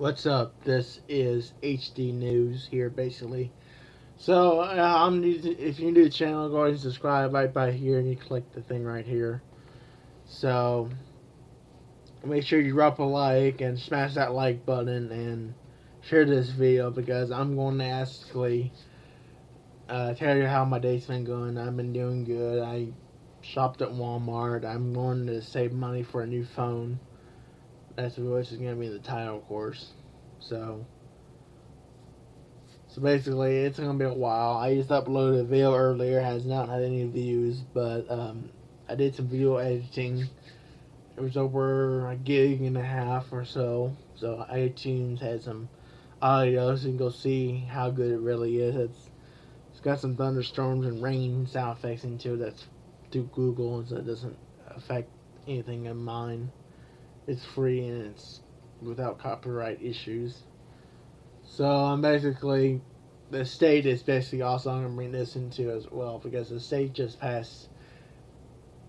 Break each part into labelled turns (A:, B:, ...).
A: What's up? This is HD News here, basically. So, uh, I'm new to, if you're new to the channel, go ahead and subscribe right by here, and you click the thing right here. So, make sure you drop a like and smash that like button and share this video because I'm going to actually uh, tell you how my day's been going. I've been doing good. I shopped at Walmart. I'm going to save money for a new phone. That's which is going to be the title, course. So, so basically, it's going to be a while. I just uploaded a video earlier. Has not had any views, but um, I did some video editing. It was over a gig and a half or so. So iTunes had some audio, so you can go see how good it really is. It's it's got some thunderstorms and rain sound effects into it. That's through Google, so it doesn't affect anything in mine. It's free and it's without copyright issues. So I'm basically the state is basically also gonna bring this into as well because the state just passed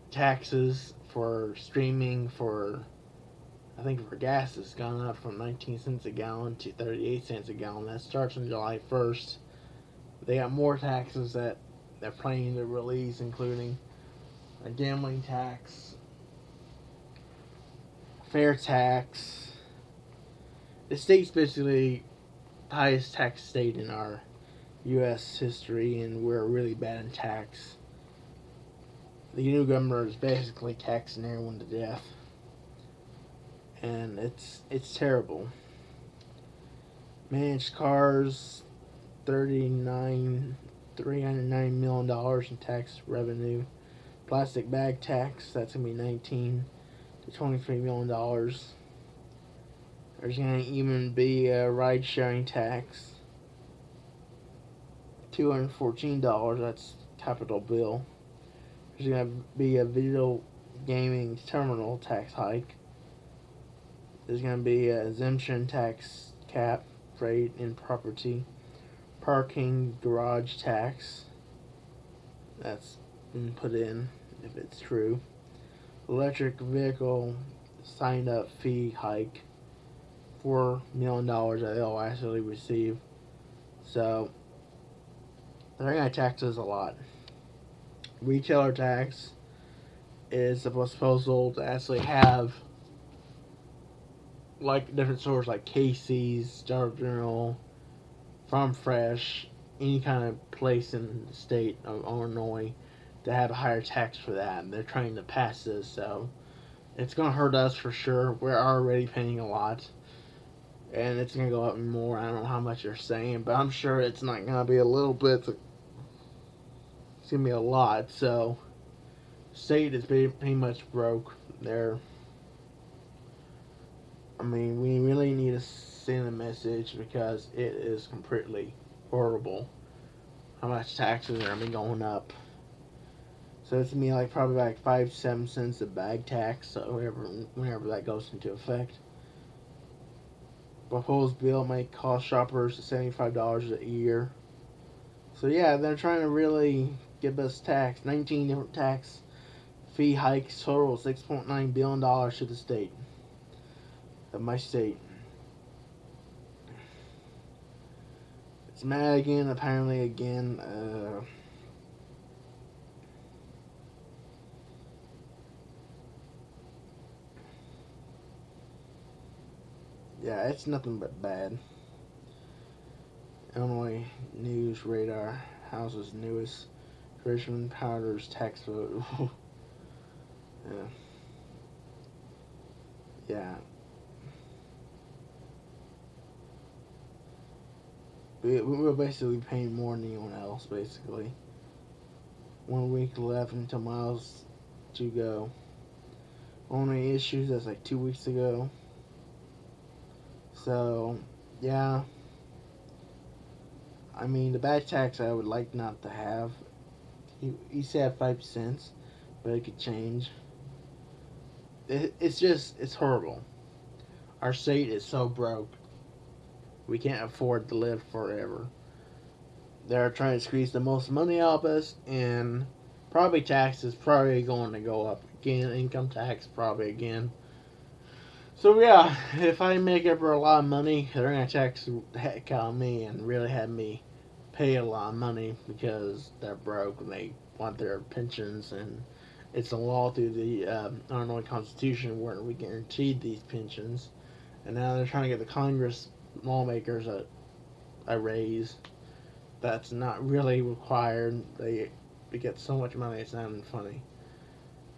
A: taxes for streaming for I think for gas has gone up from 19 cents a gallon to 38 cents a gallon. That starts on July 1st. They got more taxes that they're planning to release, including a gambling tax, fair tax. The state's basically highest tax state in our U.S. history, and we're really bad in tax. The new governor is basically taxing everyone to death, and it's it's terrible. Managed cars, thirty nine, three hundred nine million dollars in tax revenue. Plastic bag tax, that's gonna be nineteen to twenty-three million dollars. There's gonna even be a ride sharing tax. Two hundred fourteen dollars. That's capital bill. There's gonna be a video gaming terminal tax hike. There's gonna be a exemption tax cap, freight and property, parking garage tax. That's been put in if it's true electric vehicle signed up fee hike four million dollars that they'll actually receive. So they're gonna tax us a lot. Retailer tax is the proposal to actually have like different stores like Casey's, Dollar General, Farm Fresh, any kind of place in the state of Illinois to have a higher tax for that. And they're trying to pass this, so it's going to hurt us for sure. We're already paying a lot. And it's going to go up more. I don't know how much you're saying, but I'm sure it's not going to be a little bit. It's going to be a lot. So, state is pretty, pretty much broke. They're. I mean, we really need to send a message because it is completely horrible how much taxes are going up. So it's gonna be like probably like five, seven cents a bag tax, so whenever whenever that goes into effect. Proposed bill may cost shoppers seventy-five dollars a year. So yeah, they're trying to really give us tax. Nineteen different tax fee hikes total six point nine billion dollars to the state of my state. It's mad again. Apparently again. Uh, yeah, it's nothing but bad. Illinois News Radar House's newest Richmond Powders tax vote. yeah. Yeah. We, we're basically paying more than anyone else, basically. One week left until miles to go. Only issues that's like two weeks ago. So, yeah. I mean, the bad tax I would like not to have. He, he said 5 cents, but it could change. It, it's just, it's horrible. Our state is so broke. We can't afford to live forever. They're trying to squeeze the most money out of us, and probably taxes is probably going to go up again. Income tax probably again. So yeah, if I make ever a lot of money, they're gonna tax the heck out of me and really have me pay a lot of money because they're broke and they want their pensions and it's a law through the um, Illinois Constitution where we guaranteed these pensions, and now they're trying to get the Congress lawmakers a a raise that's not really required. They they get so much money it's not even funny.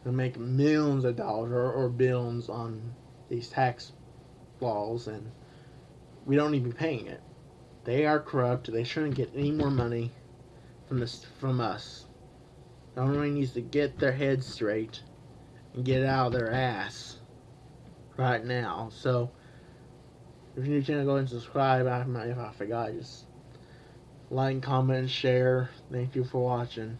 A: They make millions of dollars or, or billions on these tax laws, and we don't to be paying it. They are corrupt. They shouldn't get any more money from this from us. Illinois needs to get their heads straight and get out of their ass right now. So, if you're new channel, go ahead and subscribe. I, if I forgot, just like, comment, share. Thank you for watching.